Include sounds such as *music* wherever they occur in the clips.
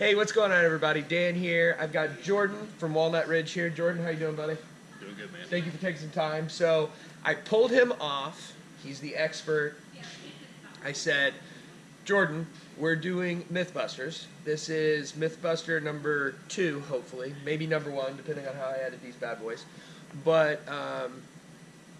Hey, what's going on, everybody? Dan here. I've got Jordan from Walnut Ridge here. Jordan, how you doing, buddy? Doing good, man. Thank you for taking some time. So I pulled him off. He's the expert. I said, Jordan, we're doing Mythbusters. This is Mythbuster number two, hopefully, maybe number one, depending on how I edit these bad boys. But um,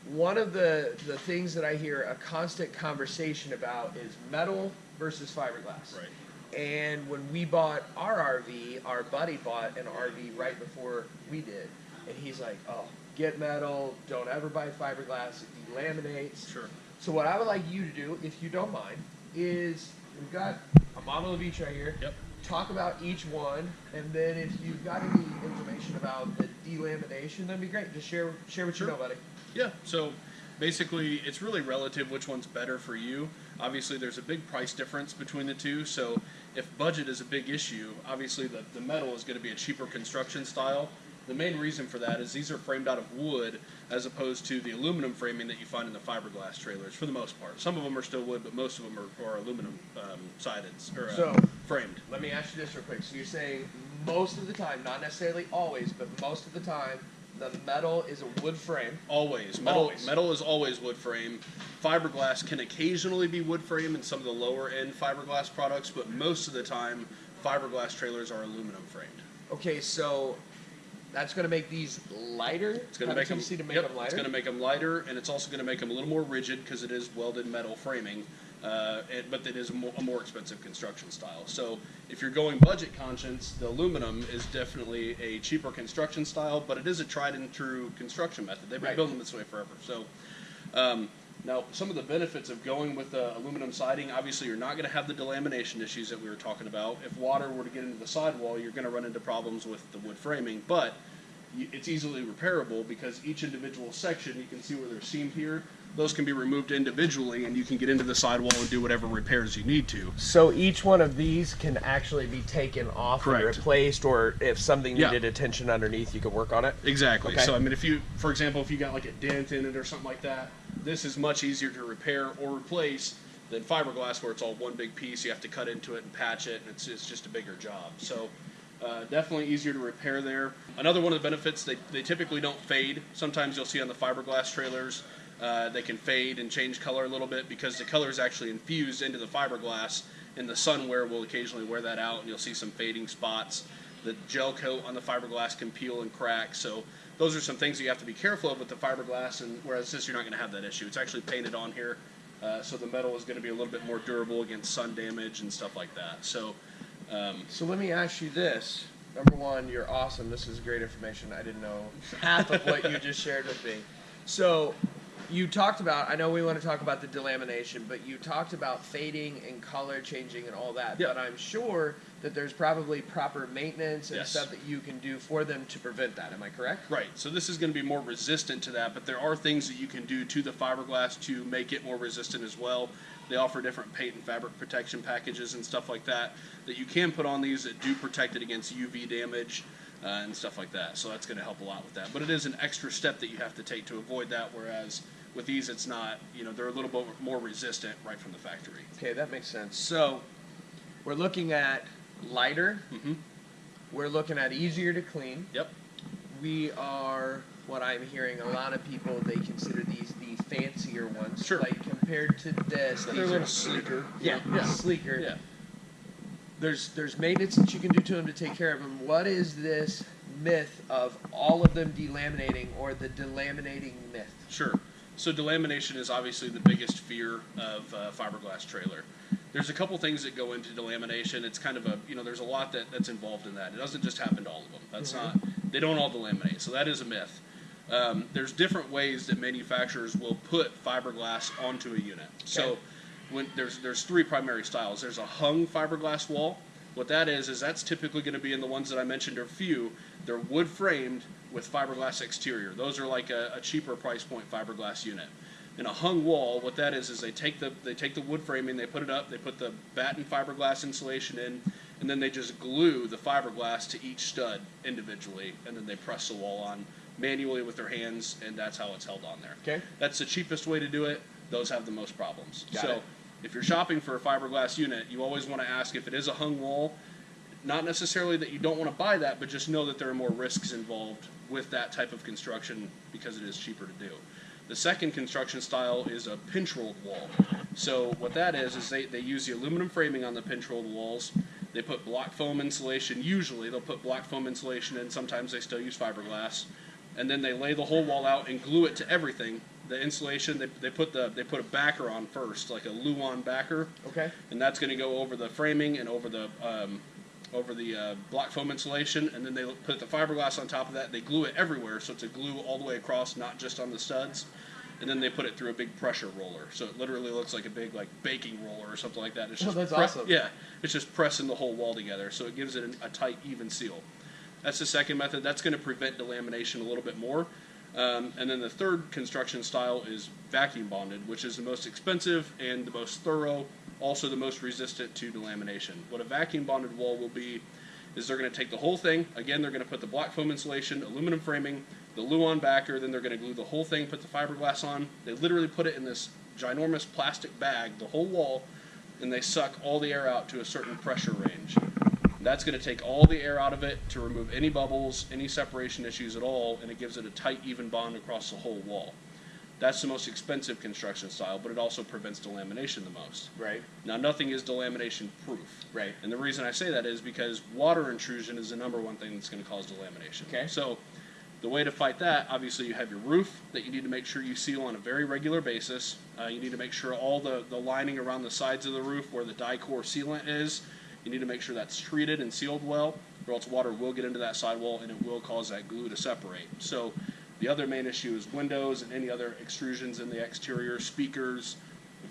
one of the the things that I hear a constant conversation about is metal versus fiberglass. Right. And when we bought our RV, our buddy bought an RV right before we did, and he's like, "Oh, get metal. Don't ever buy fiberglass. It delaminates." Sure. So what I would like you to do, if you don't mind, is we've got a model of each right here. Yep. Talk about each one, and then if you've got any information about the delamination, that'd be great. Just share share what Sure. you know, buddy. Yeah. So basically, it's really relative which one's better for you. Obviously, there's a big price difference between the two. So if budget is a big issue, obviously the, the metal is going to be a cheaper construction style. The main reason for that is these are framed out of wood as opposed to the aluminum framing that you find in the fiberglass trailers for the most part. Some of them are still wood, but most of them are, are aluminum um, sided or uh, So- framed. Let me ask you this real quick. So you're saying most of the time, not necessarily always, but most of the time, the metal is a wood frame. Always. Metal, Always. metal is always wood frame. Fiberglass can occasionally be wood frame in some of the lower end fiberglass products, but most of the time, fiberglass trailers are aluminum framed. Okay, so that's going to make these lighter. It's going to make them, to make yep, them lighter. It's going to make them lighter, and it's also going to make them a little more rigid because it is welded metal framing. Uh, it, but that is a more, a more expensive construction style. So if you're going budget conscious, the aluminum is definitely a cheaper construction style, but it is a tried and true construction method. They've been Right. building this way forever. So um, now some of the benefits of going with the aluminum siding, obviously you're not going to have the delamination issues that we were talking about. If water were to get into the sidewall, you're going to run into problems with the wood framing, but it's easily repairable because each individual section, you can see where they're seamed here, those can be removed individually and you can get into the sidewall and do whatever repairs you need to. So each one of these can actually be taken off and replaced, or if something Yeah. needed attention underneath, you can work on it. Exactly. Okay. So I mean, if you, for example, if you got like a dent in it or something like that, this is much easier to repair or replace than fiberglass, where it's all one big piece. You have to cut into it and patch it, and it's it's just a bigger job. So. Uh, definitely easier to repair there. Another one of the benefits, they, they typically don't fade. Sometimes you'll see on the fiberglass trailers, uh, they can fade and change color a little bit because the color is actually infused into the fiberglass, and the sun wear will occasionally wear that out, and you'll see some fading spots. The gel coat on the fiberglass can peel and crack, so those are some things that you have to be careful of with the fiberglass. And whereas this, you're not going to have that issue. It's actually painted on here, uh, so the metal is going to be a little bit more durable against sun damage and stuff like that. So, um, So let me ask you this. Number one, you're awesome. This is great information. I didn't know half of what you just shared with me. So you talked about, I know we want to talk about the delamination, but you talked about fading and color changing and all that. Yeah. But I'm sure that there's probably proper maintenance and Yes. stuff that you can do for them to prevent that. Am I correct? Right. So this is going to be more resistant to that, but there are things that you can do to the fiberglass to make it more resistant as well. They offer different paint and fabric protection packages and stuff like that that you can put on these that do protect it against UV damage uh, and stuff like that. So that's going to help a lot with that. But it is an extra step that you have to take to avoid that. Whereas with these, it's not. You know, they're a little bit more resistant right from the factory. Okay, that makes sense. So we're looking at lighter. Mhm. We're looking at easier to clean. Yep. we are what I'm hearing a lot of people they consider these the fancier ones. Sure. Like compared to this, They're these a are little sleeker. yeah, Yeah. sleeker. Yeah. There's there's maintenance that you can do to them to take care of them. What is this myth of all of them delaminating or the delaminating myth? Sure. So delamination is obviously the biggest fear of uh, fiberglass trailer. There's a couple things that go into delamination. It's kind of a you know there's a lot that, that's involved in that. It doesn't just happen to all of them. That's not they don't all delaminate. So that is a myth. Um, there's different ways that manufacturers will put fiberglass onto a unit. So Okay. When there's there's three primary styles. There's a hung fiberglass wall. What that is is that's typically going to be in the ones that I mentioned are few. They're wood framed with fiberglass exterior. Those are like a, a cheaper price point fiberglass unit. In a hung wall, what that is is they take the they take the wood framing, they put it up, they put the batten fiberglass insulation in, and then they just glue the fiberglass to each stud individually, and then they press the wall on manually with their hands, and that's how it's held on there. Okay. That's the cheapest way to do it. Those have the most problems. Got so it. If you're shopping for a fiberglass unit, you always want to ask if it is a hung wall, not necessarily that you don't want to buy that, but just know that there are more risks involved with that type of construction because it is cheaper to do. The second construction style is a pinch rolled wall. So what that is is they, they use the aluminum framing on the pinch rolled walls. They put block foam insulation. Usually they'll put block foam insulation in. Sometimes they still use fiberglass, and then they lay the whole wall out and glue it to everything. The insulation they, they put the they put a backer on first, like a Luan backer, Okay. and that's going to go over the framing and over the um, over the uh, block foam insulation, and then they put the fiberglass on top of that. They glue it everywhere, so it's a glue all the way across, not just on the studs. And then they put it through a big pressure roller, so it literally looks like a big like baking roller or something like that. It's Oh, just that's pre- awesome. Yeah, it's just pressing the whole wall together, so it gives it an, a tight, even seal. That's the second method. That's going to prevent delamination a little bit more. Um, and then the third construction style is vacuum bonded, which is the most expensive and the most thorough, also the most resistant to delamination. What a vacuum bonded wall will be is they're going to take the whole thing. Again, they're going to put the black foam insulation, aluminum framing, the Luan backer, then they're going to glue the whole thing, put the fiberglass on. They literally put it in this ginormous plastic bag, the whole wall, and they suck all the air out to a certain pressure range. That's going to take all the air out of it to remove any bubbles, any separation issues at all, and it gives it a tight, even bond across the whole wall. That's the most expensive construction style, but it also prevents delamination the most. Right. Now, nothing is delamination proof. Right. And the reason I say that is because water intrusion is the number one thing that's going to cause delamination. Okay. So, the way to fight that, obviously, you have your roof that you need to make sure you seal on a very regular basis. Uh, you need to make sure all the, the lining around the sides of the roof where the Dicor sealant is, you need to make sure that's treated and sealed well, or else water will get into that sidewall and it will cause that glue to separate. So, the other main issue is windows and any other extrusions in the exterior, speakers,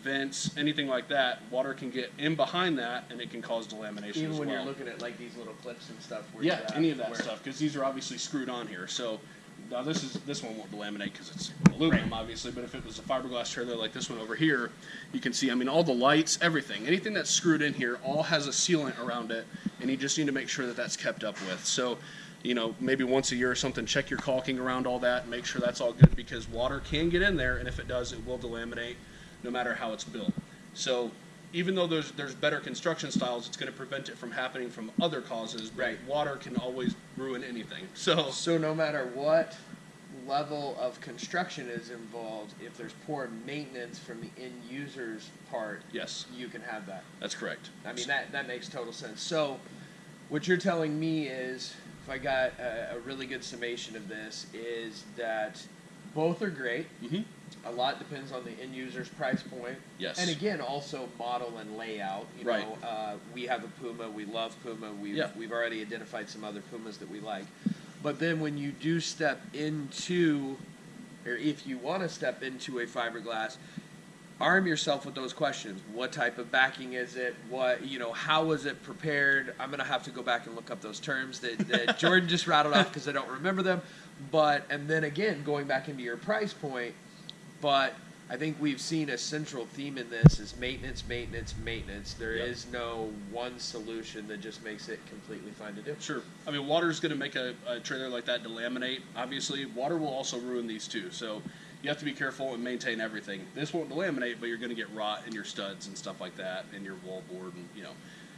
vents, anything like that. Water can get in behind that and it can cause delamination Even as when well. you're looking at like these little clips and stuff. Where yeah, any of that stuff because these are obviously screwed on here. So now this is this one won't delaminate because it's aluminum, obviously. But if it was a fiberglass trailer like this one over here, you can see. I mean, all the lights, everything, anything that's screwed in here, all has a sealant around it, and you just need to make sure that that's kept up with. So. You know, maybe once a year or something, check your caulking around all that and make sure that's all good because water can get in there, and if it does, it will delaminate no matter how it's built. So, even though there's there's better construction styles, it's going to prevent it from happening from other causes. But Right. water can always ruin anything. So, So no matter what level of construction is involved, if there's poor maintenance from the end user's part, yes, you can have that. that's correct. I mean that that makes total sense. So, what you're telling me is, if I got a, a really good summation of this, is that both are great. hmm A lot depends on the end user's price point. Yes. And again, also model and layout. You Right. know, uh, we have a Puma. We love Puma. We've Yeah. we've already identified some other Pumas that we like. But then when you do step into, or if you want to step into a fiberglass, arm yourself with those questions. What type of backing is it? What you know? How was it prepared? I'm gonna have to go back and look up those terms that, that *laughs* Jordan just rattled off because I don't remember them. But and then again, going back into your price point, but I think we've seen a central theme in this is maintenance, maintenance, maintenance. There is Yep. no one solution that just makes it completely fine to do. Sure. I mean, water is going to make a, a trailer like that delaminate. Obviously, water will also ruin these too. So you have to be careful and maintain everything. This won't delaminate, but you're going to get rot in your studs and stuff like that, and your wall board, and you know.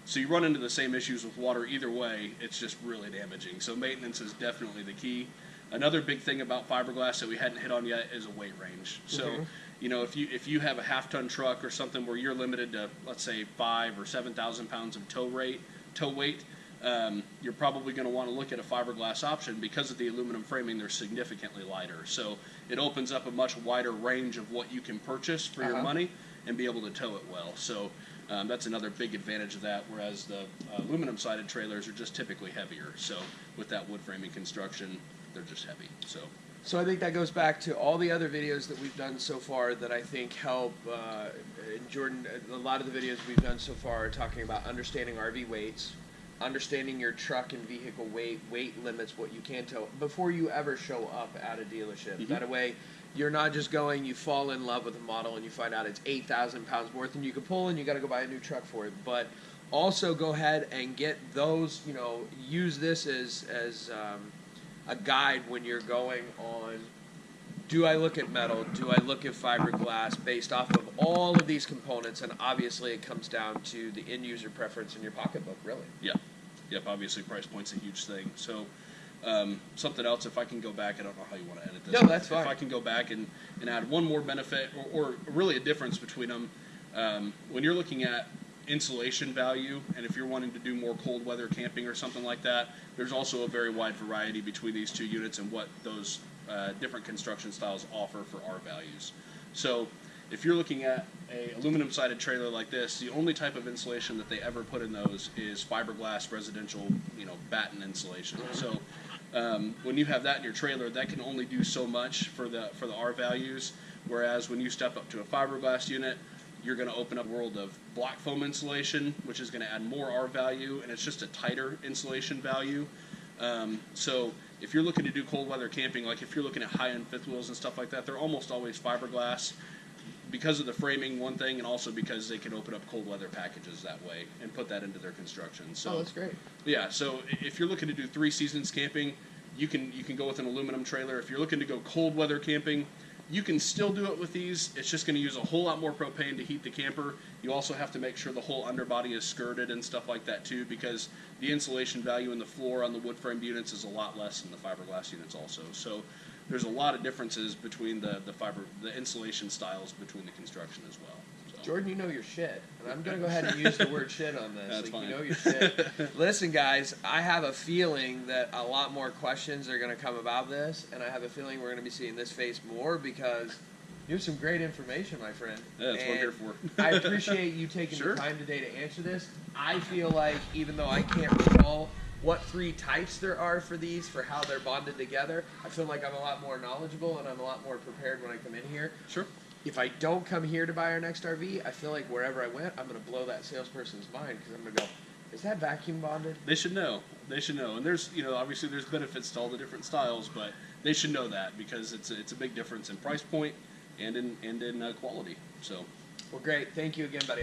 So you run into the same issues with water either way. It's just really damaging. So maintenance is definitely the key. Another big thing about fiberglass that we hadn't hit on yet is a weight range. So, Mhm. you know, if you if you have a half ton truck or something where you're limited to let's say five or seven thousand pounds of tow rate, tow weight, um, you're probably going to want to look at a fiberglass option because of the aluminum framing. They're significantly lighter, so it opens up a much wider range of what you can purchase for your Uh-huh. money and be able to tow it well. So. Um, that's another big advantage of that. Whereas the uh, aluminum-sided trailers are just typically heavier. So with that wood framing construction, they're just heavy. So So I think that goes back to all the other videos that we've done so far that I think help. Uh, and Jordan, a lot of the videos we've done so far are talking about understanding RV weights, understanding your truck and vehicle weight, weight limits, what you can tow before you ever show up at a dealership. Mhm. That way, you're not just going, you fall in love with a model and you find out it's 8,000 pounds worth and you can pull and you got to go buy a new truck for it. But also go ahead and get those, you know, use this as, as um, a guide when you're going on do I look at metal? Do I look at fiberglass based off of all of these components? And obviously, it comes down to the end user preference in your pocketbook, really. yeah, Yep, obviously price point's a huge thing. So um, something else, if I can go back, I don't know how you want to edit this. No, that's If fine. I can go back and, and add one more benefit, or, or really a difference between them, um, when you're looking at insulation value, and if you're wanting to do more cold weather camping or something like that, there's also a very wide variety between these two units and what those uh, different construction styles offer for R values. So if you're looking at a aluminum sided trailer like this, the only type of insulation that they ever put in those is fiberglass residential, you know, batten insulation. So um, when you have that in your trailer, that can only do so much for the for the R values. Whereas when you step up to a fiberglass unit, you're going to open up a world of black foam insulation, which is going to add more R value, and it's just a tighter insulation value. Um, so if you're looking to do cold weather camping, like if you're looking at high end fifth wheels and stuff like that, they're almost always fiberglass because of the framing, one thing, and also because they can open up cold weather packages that way and put that into their construction. So Oh, that's great. yeah, so if you're looking to do three seasons camping, you can you can go with an aluminum trailer. If you're looking to go cold weather camping, you can still do it with these. It's just going to use a whole lot more propane to heat the camper. You also have to make sure the whole underbody is skirted and stuff like that too, because the insulation value in the floor on the wood framed units is a lot less than the fiberglass units also. So there's a lot of differences between the the fiber the insulation styles between the construction as well. So. Jordan, you know your shit, and I'm gonna go ahead and *laughs* use the word shit on this. That's like, fine. You know your shit. *laughs* Listen, guys, I have a feeling that a lot more questions are gonna come about this, and I have a feeling we're gonna be seeing this face more because you have some great information, my friend. Yeah, that's what I'm here for. I appreciate you taking Sure. the time today to answer this. I feel like even though I can't recall what three types there are for these, for how they're bonded together, I feel like I'm a lot more knowledgeable and I'm a lot more prepared when I come in here Sure. if I don't come here to buy our next RV, I feel like wherever I went, I'm gonna blow that salesperson's mind because I'm gonna go, "Is that vacuum bonded?" They should know. They should know. And there's, you know, obviously there's benefits to all the different styles, but they should know that because it's a, it's a big difference in price point and in and in uh, quality. So, Well, great. Thank you again, buddy.